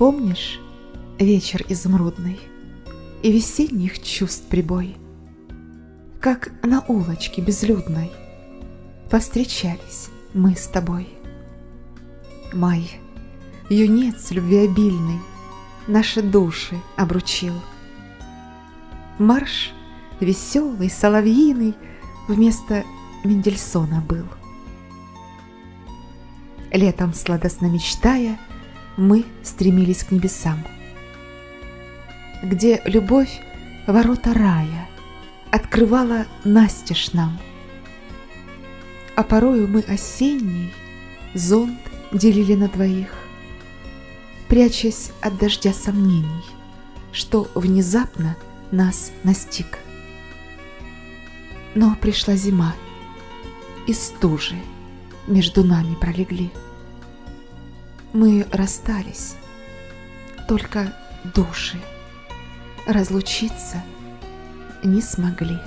Помнишь вечер изумрудный И весенних чувств прибой? Как на улочке безлюдной Повстречались мы с тобой. Май, юнец любвеобильный, Наши души обручил. Марш веселый, соловьиный Вместо Мендельсона был. Летом, сладостно мечтая, Мы стремились к небесам, Где любовь ворота рая Открывала настежь нам. А порою мы осенний Зонт делили на двоих, Прячась от дождя сомнений, Что внезапно нас настиг. Но пришла зима, и стужи между нами пролегли. Мы расстались, только души разлучиться не смогли.